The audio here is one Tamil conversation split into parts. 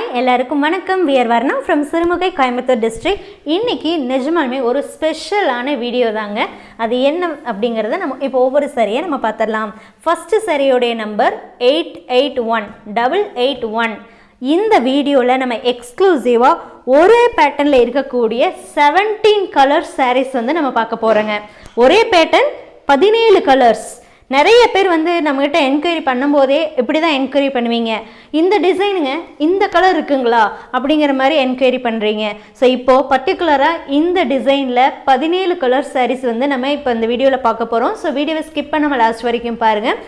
ஹாய் எல்லாருக்கும் வணக்கம். We're Varna from Sirumugai Coimbatore district இன்றைக்கி நிஜமாலுமே ஒரு ஸ்பெஷலான வீடியோ தாங்க. அது என்ன அப்படிங்கிறத நம்ம இப்போ ஒவ்வொரு சரியை நம்ம பார்த்துடலாம். First சரியோடைய number eight eight one double eight one இந்த வீடியோவில் நம்ம எக்ஸ்க்ளூசிவாக ஒரே பேட்டர்னில் இருக்கக்கூடிய செவன்டீன் கலர் சாரீஸ் வந்து நம்ம பார்க்க போகிறோங்க ஒரே பேட்டர்ன் பதினேழு கலர்ஸ் நிறைய பேர் வந்து நம்மகிட்ட என்கொயரி பண்ணும்போதே இப்படி தான் என்கொயரி பண்ணுவீங்க. இந்த டிசைனுங்க இந்த கலர் இருக்குங்களா? அப்படிங்கிற மாதிரி என்கொயரி பண்ணுறீங்க ஸோ இப்போது பர்டிகுலராக இந்த டிசைனில் பதினேழு கலர் சாரீஸ் வந்து நம்ம இப்போ இந்த வீடியோவில் பார்க்க போகிறோம் ஸோ வீடியோவை ஸ்கிப் பண்ணாமல் லாஸ்ட் வரைக்கும் பாருங்கள்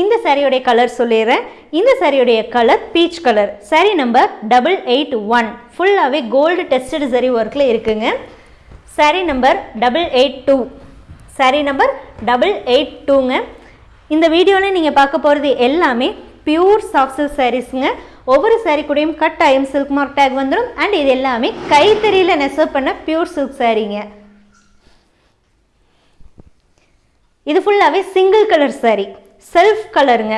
இந்த சாரியோடைய கலர் சொல்லிடுறேன். இந்த சாரியோடைய colour peach colour sari number double eight one ஃபுல்லாகவே கோல்டு டெஸ்டட் சரி ஒர்க்கில் இருக்குங்க. Sari number double eight two sari number double eight டூங்க இந்த வீடியோவில் நீங்கள் பார்க்க போகிறது எல்லாமே பியூர் சாஃப்ட் சில்க் சாரீஸுங்க ஒவ்வொரு சாரீ கூடயும் கட் ஆயும் சில்க் மார்க் டேக் வந்துடும் அண்ட் இது எல்லாமே கைத்தறியில் நெசவு பண்ண பியூர் சில்க் சாரீங்க இது ஃபுல்லாகவே சிங்கிள் கலர் சாரீ செல்ஃப் கலருங்க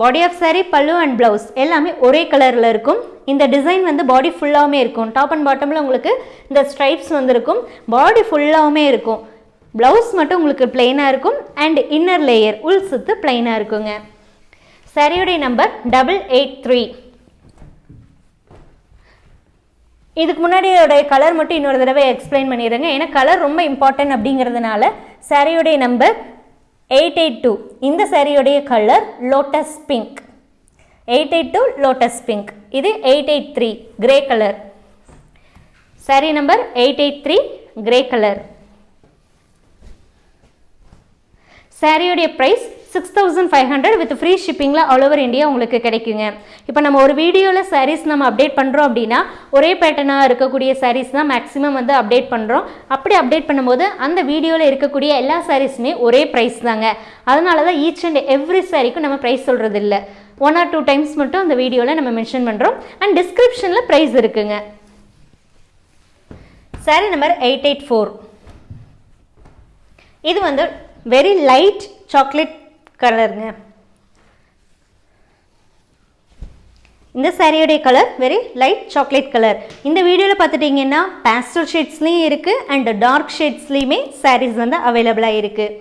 பாடி ஆஃப் சாரீ பல்லு அண்ட் ப்ளவுஸ் எல்லாமே ஒரே கலரில் இருக்கும். இந்த டிசைன் வந்து பாடி ஃபுல்லாகவுமே இருக்கும். டாப் அண்ட் பாட்டமில் உங்களுக்கு இந்த ஸ்ட்ரைப்ஸ் வந்துருக்கும். பாடி ஃபுல்லாகவுமே இருக்கும். ப்ளவுஸ் மட்டும் உங்களுக்கு பிளெயினாக இருக்கும் அண்ட் இன்னர் லேயர் உள் சுத்து பிளெயினாக இருக்குங்க. சரியுடைய நம்பர் டபுள் எயிட் த்ரீ இதுக்கு முன்னாடியோட கலர் மட்டும் இன்னொரு தடவை எக்ஸ்பிளைன் பண்ணிடுறேங்க ஏன்னா கலர் ரொம்ப இம்பார்ட்டன்ட் அப்படிங்கிறதுனால சாரியோடைய நம்பர் எயிட் எயிட் டூ இந்த சாரியோடைய colour lotus pink eight eight two lotus pink இது eight eight three grey colour saree number eight eight three grey colour சாரியோடைய price six thousand five hundred with free ஷிப்பிங்கில் all over India உங்களுக்கு கிடைக்குங்க. இப்போ நம்ம ஒரு வீடியோவில் சாரீஸ் நம்ம அப்டேட் பண்ணுறோம் அப்படின்னா ஒரே பேட்டர்னாக இருக்கக்கூடிய சாரீஸ் தான் மேக்ஸிமம் வந்து அப்டேட் பண்ணுறோம் அப்படி அப்டேட் பண்ணும்போது அந்த வீடியோவில் இருக்கக்கூடிய எல்லா சாரீஸுமே ஒரே ப்ரைஸ் தாங்க. அதனால தான் ஈச் அண்ட் எவ்ரி சாரிக்கும் நம்ம ப்ரைஸ் சொல்கிறது இல்லை ஒன் ஆர் டூ டைம்ஸ் மட்டும் அந்த வீடியோவில் நம்ம மென்ஷன் பண்ணுறோம் அண்ட் டிஸ்கிரிப்ஷனில் ப்ரைஸ் இருக்குங்க. Saree number eight eight four இது வந்து வெரி லைட் சாக்லேட் கலருங்க இந்த சாரியோடைய colour very light chocolate colour இந்த வீடியோவில் பார்த்துட்டிங்கன்னா பேஸ்டல் ஷேட்ஸ்லேயும் இருக்குது அண்ட் டார்க் ஷேட்ஸ்லேயுமே சாரீஸ் வந்து அவைலபிளாக இருக்குது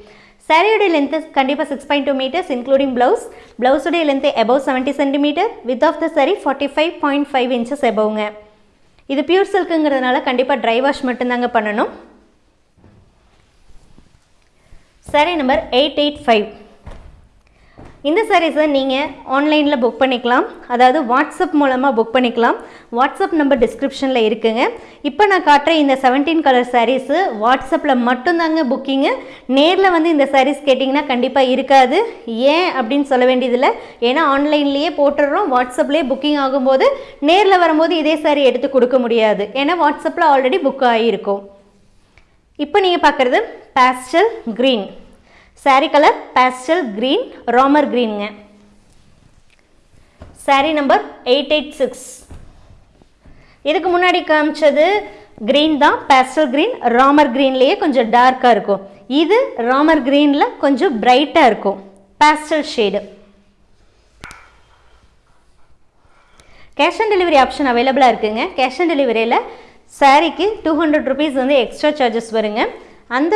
சாரியோடைய லென்த்து கண்டிப்பாக six point two metres including blouse ப்ளவுஸுடைய length above seventy centimetre with off the saree forty five point five inches எபவுங்க இது பியூர் சில்க்குங்கிறதுனால கண்டிப்பாக ட்ரை வாஷ் மட்டும்தாங்க பண்ணணும். Saree number eight eight five இந்த சாரீஸை நீங்கள் ஆன்லைனில் புக் பண்ணிக்கலாம். அதாவது வாட்ஸ்அப் மூலமாக புக் பண்ணிக்கலாம். வாட்ஸ்அப் நம்பர் டிஸ்கிரிப்ஷனில் இருக்குங்க. இப்போ நான் காட்டுற இந்த செவன்டீன் கலர் சாரீஸு வாட்ஸ்அப்பில் மட்டும்தாங்க புக்கிங்கு நேரில் வந்து இந்த சாரீஸ் கேட்டிங்கன்னா கண்டிப்பாக இருக்காது. ஏன் அப்படின்னு சொல்ல வேண்டியதில்லை. ஏன்னா ஆன்லைன்லேயே போட்டுடுறோம். வாட்ஸ்அப்லேயே புக்கிங் ஆகும்போது நேரில் வரும்போது இதே சாரீ எடுத்து கொடுக்க முடியாது. ஏன்னா வாட்ஸ்அப்பில் ஆல்ரெடி புக் ஆகியிருக்கும். இப்போ நீங்கள் பார்க்குறது pastel green saree colour pastel green Ramar க்ரீனுங்க saree number eight eight six இதுக்கு முன்னாடி காமிச்சது க்ரீன் தான் பேஸ்டல் க்ரீன் ராமர் க்ரீன்லேயே கொஞ்சம் டார்க்காக இருக்கும். இது ராமர் க்ரீனில் கொஞ்சம் பிரைட்டாக இருக்கும். Pastel shade cash on delivery option அவைலபிளாக இருக்குங்க. கேஷ் ஆன் டெலிவரியில் சாரீக்கு டூ ஹண்ட்ரட் ருபீஸ் வந்து எக்ஸ்ட்ரா சார்ஜஸ் வருங்க. அந்த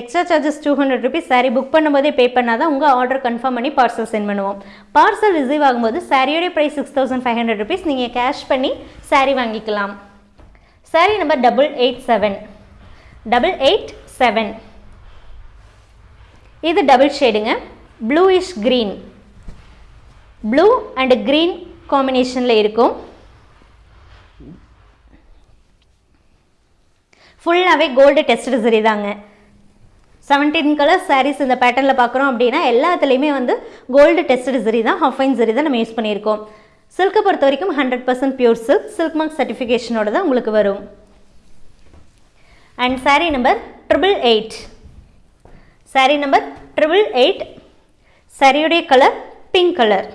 extra charges two hundred rupees saree book பண்ணும்போதே பே பண்ணால் தான் உங்கள் ஆர்டர் கன்ஃபார்ம் பண்ணி பார்சல் சென்ட் பண்ணுவோம். பார்சல் ரிசீவ் ஆகும்போது சாரியோடைய price six thousand five hundred rupees நீங்கள் கேஷ் பண்ணி சாரீ வாங்கிக்கலாம். Saree number double eight seven double eight seven இது double ஷேடுங்க bluish green blue and green காம்பினேஷனில் இருக்கும். ஃபுல்லாகவே கோல்டு டெஸ்ட் சரி தாங்க. செவன்டீன் கலர் சாரீஸ் இந்த பேட்டர்னில் பார்க்குறோம் அப்படின்னா எல்லாத்துலேயுமே வந்து கோல்டு டெஸ்ட் சரி தான் ஹஃபைன் சரி தான் நம்ம யூஸ் பண்ணியிருக்கோம். சில்க்கை பொறுத்த வரைக்கும் hundred percent pure silk silk mark சர்டிஃபிகேஷனோட தான் உங்களுக்கு வரும். And sari number triple eight sari number triple eight சாரியுடைய colour pink colour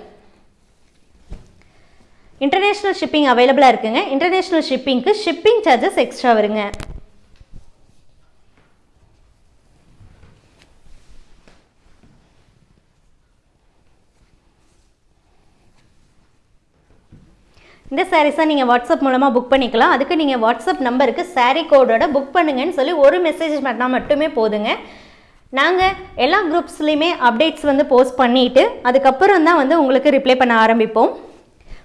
international shipping அவைலபிளாக இருக்குங்க. இன்டர்நேஷ்னல் ஷிப்பிங்க்கு ஷிப்பிங் சார்ஜஸ் எக்ஸ்ட்ரா வருங்க. இந்த சாரீஸை நீங்கள் வாட்ஸ்அப் மூலமாக புக் பண்ணிக்கலாம். அதுக்கு நீங்கள் வாட்ஸ்அப் நம்பருக்கு சாரீ கோடோட புக் பண்ணுங்கன்னு சொல்லி ஒரு மெசேஜ் பண்ணால் மட்டுமே போதுங்க. நாங்கள் எல்லா குரூப்ஸ்லேயுமே அப்டேட்ஸ் வந்து போஸ்ட் பண்ணிவிட்டு அதுக்கப்புறம் தான் வந்து உங்களுக்கு ரிப்ளை பண்ண ஆரம்பிப்போம்.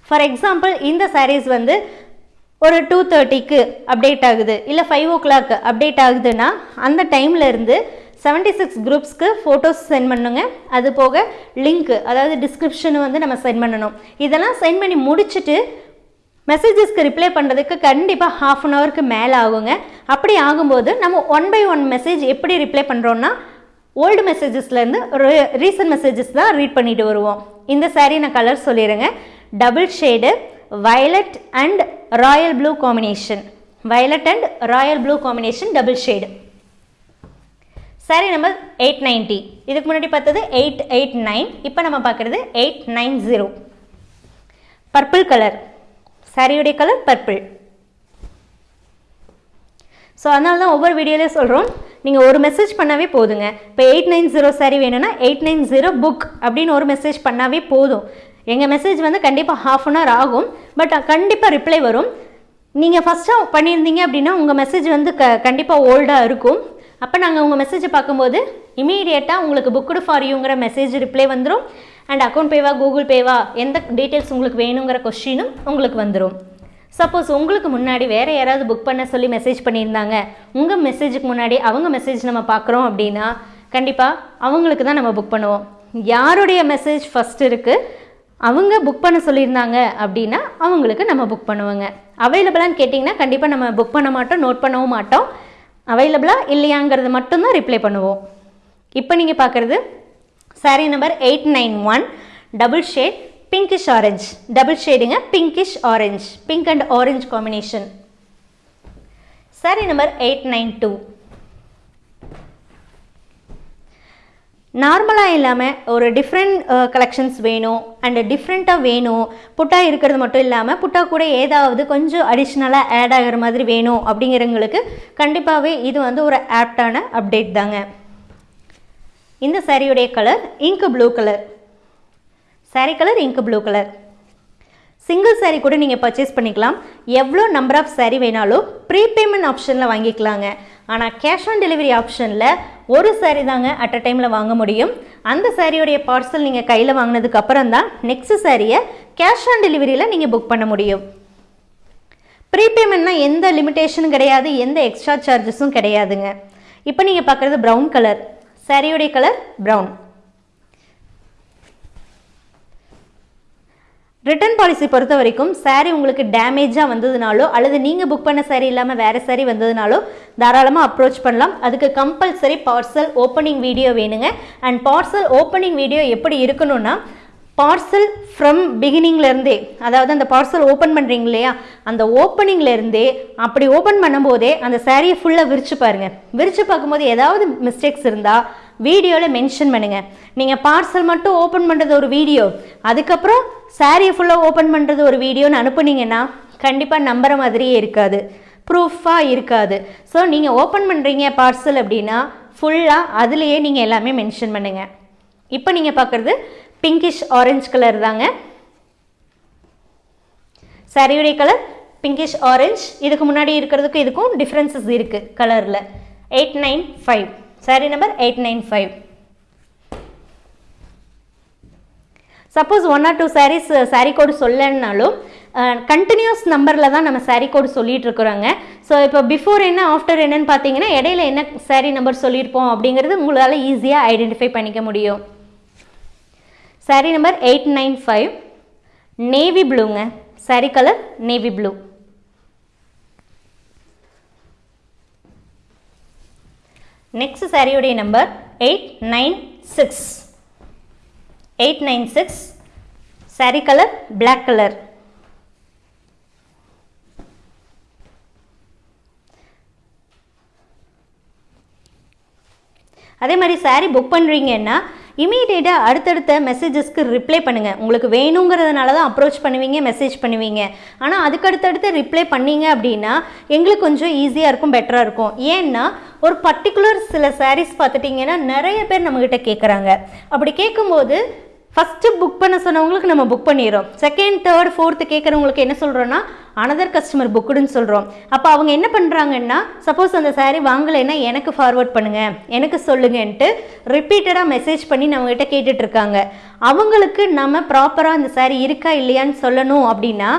ஃபார் எக்ஸாம்பிள் இந்த சாரீஸ் வந்து ஒரு டூ தேர்ட்டிக்கு அப்டேட் ஆகுது இல்லை ஃபைவ் ஓ கிளாக் அப்டேட் ஆகுதுன்னா அந்த டைம்லேருந்து செவன்ட்டி சிக்ஸ் குரூப்ஸ்க்கு ஃபோட்டோஸ் சென்ட் பண்ணுங்க. அது போக லிங்க்கு அதாவது டிஸ்கிரிப்ஷன் வந்து நம்ம சென்ட் பண்ணணும். இதெல்லாம் சென்ட் பண்ணி முடிச்சுட்டு மெசேஜஸ்க்கு ரிப்ளை பண்ணுறதுக்கு கண்டிப்பாக ஹாஃப் அன் ஹவருக்கு மேலே ஆகுங்க. அப்படி ஆகும்போது நம்ம ஒன் பை ஒன் மெசேஜ் எப்படி ரிப்ளை பண்ணுறோன்னா ஓல்டு மெசேஜஸ்லேருந்து ரீசன்ட் மெசேஜஸ் தான் ரீட் பண்ணிட்டு வருவோம். இந்த saree நான் கலர் சொல்லிடுங்க double shade violet and royal blue combination violet and royal blue combination double shade saree number eight ninety இதுக்கு முன்னாடி பார்த்தது எயிட் எயிட் நைன் இப்போ நம்ம பார்க்குறது eight nine zero purple colour சாரியுடைய கலர் பர்பிள் ஸோ அதனால தான் ஒவ்வொரு வீடியோலேயும் சொல்கிறோம் நீங்கள் ஒரு மெசேஜ் பண்ணாவே போதுங்க. இப்போ எயிட் நைன் ஜீரோ சாரி வேணும்னா எயிட் நைன் ஜீரோ புக் அப்படின்னு ஒரு மெசேஜ் பண்ணாவே போதும். எங்கள் மெசேஜ் வந்து கண்டிப்பாக ஹாஃப் அன் ஹவர் ஆகும். பட் கண்டிப்பாக ரிப்ளை வரும். நீங்கள் ஃபஸ்ட்டாக பண்ணியிருந்தீங்க அப்படின்னா உங்கள் மெசேஜ் வந்து க கண்டிப்பாக ஓல்டாக இருக்கும். அப்போ நாங்கள் உங்கள் மெசேஜை பார்க்கும்போது இமீடியட்டாக உங்களுக்கு புக்குடு ஃபார் யூங்கிற மெசேஜ் ரிப்ளை வந்துடும் அண்ட் அக்கௌண்ட் பேவா கூகுள் பேவா எந்த டீட்டெயில்ஸ் உங்களுக்கு வேணுங்கிற கொஷினும் உங்களுக்கு வந்துடும் சப்போஸ் உங்களுக்கு முன்னாடி வேறு யாராவது புக் பண்ண சொல்லி மெசேஜ் பண்ணியிருந்தாங்க. உங்கள் மெசேஜுக்கு முன்னாடி அவங்க மெசேஜ் நம்ம பார்க்குறோம் அப்படின்னா கண்டிப்பாக அவங்களுக்கு தான் நம்ம புக் பண்ணுவோம். யாருடைய மெசேஜ் ஃபஸ்ட் இருக்குது அவங்க புக் பண்ண சொல்லியிருந்தாங்க அப்படின்னா அவங்களுக்கு நம்ம புக் பண்ணுவோங்க. அவைலபிளான்னு கேட்டிங்கன்னா கண்டிப்பாக நம்ம புக் பண்ண மாட்டோம் நோட் பண்ணவும் மாட்டோம். அவைலபிளாக இல்லையாங்கிறது மட்டும்தான் ரிப்ளை பண்ணுவோம். இப்போ நீங்கள் பார்க்குறது saree number eight nine one double shade pinkish orange double ஷேடுங்க pinkish orange pink and orange combination saree number eight nine two நார்மலாக இல்லாமல் ஒரு டிஃப்ரெண்ட் கலெக்ஷன்ஸ் uh, வேணும் அண்ட் டிஃப்ரெண்ட்டாக வேணும். புட்டா இருக்கிறது மட்டும் இல்லாமல் புட்டா கூட ஏதாவது கொஞ்சம் அடிஷ்னலாக ஆட் ஆகிற மாதிரி வேணும் அப்படிங்கிறவங்களுக்கு கண்டிப்பாகவே இது வந்து ஒரு ஆப்டான அப்டேட் தாங்க. இந்த சாரியுடைய கலர் இங்கு ப்ளூ கலர் சாரீ கலர் இங்கு ப்ளூ கலர் சிங்கிள் சாரீ கூட நீங்கள் பர்ச்சேஸ் பண்ணிக்கலாம். எவ்வளோ நம்பர் ஆஃப் சாரீ வேணாலும் ப்ரீபேமெண்ட் ஆப்ஷனில் வாங்கிக்கலாங்க. ஆனால் கேஷ் ஆன் டெலிவரி ஆப்ஷனில் ஒரு சாரீ தாங்க அட் அ டைமில் வாங்க முடியும். அந்த சாரியோடைய பார்சல் நீங்கள் கையில் வாங்கினதுக்கு அப்புறம் தான் நெக்ஸ்ட் சாரியை கேஷ் ஆன் டெலிவரியில் நீங்கள் புக் பண்ண முடியும். ப்ரீபேமெண்ட்னா எந்த லிமிட்டேஷனும் கிடையாது எந்த எக்ஸ்ட்ரா சார்ஜஸும் கிடையாதுங்க. இப்போ நீங்கள் பார்க்குறது ப்ரௌன் கலர் சாரியோடைய கலர் ப்ரௌன் ரிட்டர்ன் பாலிசி பொறுத்த வரைக்கும் சாரீ உங்களுக்கு டேமேஜாக வந்ததுனாலோ அல்லது நீங்கள் புக் பண்ண சாரீ இல்லாமல் வேறு சாரீ வந்ததுனாலோ தாராளமாக அப்ரோச் பண்ணலாம். அதுக்கு கம்பல்சரி பார்சல் ஓப்பனிங் வீடியோ வேணுங்க. அண்ட் பார்சல் ஓப்பனிங் வீடியோ எப்படி இருக்கணும்னா பார்சல் ஃப்ரம் பிகினிங்லேருந்தே அதாவது அந்த பார்சல் ஓப்பன் பண்ணுறீங்க இல்லையா அந்த ஓப்பனிங்லேருந்தே அப்படி ஓப்பன் பண்ணும்போதே அந்த சாரியை ஃபுல்லாக விரித்து பாருங்கள் விரித்து பார்க்கும்போது ஏதாவது மிஸ்டேக்ஸ் இருந்தால் வீடியோவில் மென்ஷன் பண்ணுங்கள் நீங்கள் பார்சல் மட்டும் ஓப்பன் பண்ணுறது ஒரு வீடியோ அதுக்கப்புறம் சாரியை ஃபுல்லாக ஓப்பன் பண்ணுறது ஒரு வீடியோன்னு அனுப்புனீங்கன்னா கண்டிப்பாக நம்புற மாதிரியே இருக்காது. ப்ரூஃபாக இருக்காது. ஸோ நீங்கள் ஓப்பன் பண்ணுறீங்க பார்சல் அப்படின்னா ஃபுல்லாக அதுலேயே நீங்கள் எல்லாமே மென்ஷன் பண்ணுங்கள் இப்போ நீங்கள் பார்க்குறது பிங்கிஷ் ஆரஞ்சு கலர் தாங்க. சரியுடைய கலர் பிங்கிஷ் ஆரஞ்சு இதுக்கு முன்னாடி இருக்கிறதுக்கும் இதுக்கும் டிஃப்ரென்சஸ் இருக்குது கலரில் eight nine five saree number eight nine five suppose one or two sarees saree code சொல்லலைன்னாலும் uh, continuous நம்பரில் தான் நம்ம சாரீ கோடு சொல்லிட்டு இருக்கிறோங்க. ஸோ இப்போ பிஃபோர் என்ன ஆஃப்டர் என்னன்னு பார்த்தீங்கன்னா இடையில என்ன சாரீ நம்பர் சொல்லியிருப்போம் அப்படிங்கிறது உங்களால் ஈஸியாக ஐடென்டிஃபை பண்ணிக்க முடியும். Saree number eight nine five navy ப்ளூங்க saree colour navy blue next சாரியுடைய number eight nine six eight nine six saree colour black colour அதே மாதிரி சாரீ புக் பண்ணுறீங்கன்னா இமீடியட்டாக அடுத்தடுத்த மெசேஜஸ்க்கு ரிப்ளை பண்ணுங்கள் உங்களுக்கு வேணுங்கிறதுனால தான் அப்ரோச் பண்ணுவீங்க மெசேஜ் பண்ணுவீங்க. ஆனால் அதுக்கு அடுத்தடுத்து ரிப்ளை பண்ணீங்க அப்படின்னா எங்களுக்கு கொஞ்சம் ஈஸியாக இருக்கும் பெட்டராக இருக்கும். ஏன்னா ஒரு பர்டிகுலர் சில சாரீஸ் பார்த்துட்டிங்கன்னா நிறைய பேர் நம்மக்கிட்ட கேட்குறாங்க அப்படி கேட்கும்போது ஃபஸ்ட்டு புக் பண்ண சொன்னவங்களுக்கு நம்ம புக் பண்ணிடுறோம். செகண்ட் தேர்ட் ஃபோர்த்து கேட்குறவங்களுக்கு என்ன சொல்கிறோன்னா அனதர் கஸ்டமர் புக்குடுன்னு சொல்கிறோம் அப்போ அவங்க என்ன பண்ணுறாங்கன்னா சப்போஸ் அந்த சாரீ வாங்கலைன்னா எனக்கு ஃபார்வர்ட் பண்ணுங்கள் எனக்கு சொல்லுங்கன்ட்டு ரிப்பீட்டடாக மெசேஜ் பண்ணி நம்மகிட்ட கேட்டுட்ருக்காங்க. அவங்களுக்கு நம்ம ப்ராப்பராக அந்த சாரீ இருக்கா இல்லையான்னு சொல்லணும் அப்படின்னா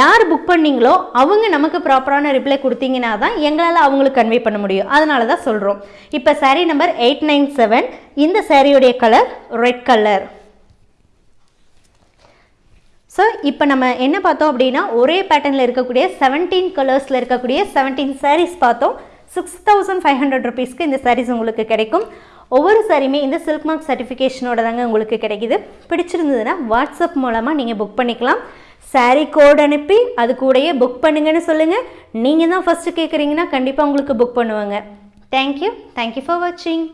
யார் புக் பண்ணீங்களோ அவங்க நமக்கு ப்ராப்பரான ரிப்ளை கொடுத்தீங்கன்னா தான் எங்களால் அவங்களுக்கு கன்வே பண்ண முடியும். அதனால தான் சொல்கிறோம் இப்போ saree number eight nine seven இந்த சாரியுடைய கலர் ரெட் கலர் ஸோ இப்போ நம்ம என்ன பார்த்தோம் அப்படின்னா ஒரே பேட்டர்னில் இருக்கக்கூடிய செவன்டீன் கலர்ஸில் இருக்கக்கூடிய செவன்டீன் சாரீஸ் பார்த்தோம். சிக்ஸ் தௌசண்ட் ஃபைவ் ஹண்ட்ரட் ருபீஸ்க்கு இந்த சாரீஸ் உங்களுக்கு கிடைக்கும். ஒவ்வொரு சாரியுமே இந்த சில்க் மார்க் சர்டிஃபிகேஷனோட தாங்க உங்களுக்கு கிடைக்குது. பிடிச்சிருந்ததுன்னா வாட்ஸ்அப் மூலமாக நீங்கள் புக் பண்ணிக்கலாம். சாரீ கோட் அனுப்பி அது கூடயே புக் பண்ணுங்கன்னு சொல்லுங்கள் நீங்கள் தான் ஃபஸ்ட்டு கேட்குறீங்கன்னா கண்டிப்பாக உங்களுக்கு புக் பண்ணுவாங்க. தேங்க்யூ தேங்க்யூ ஃபார் வாட்சிங்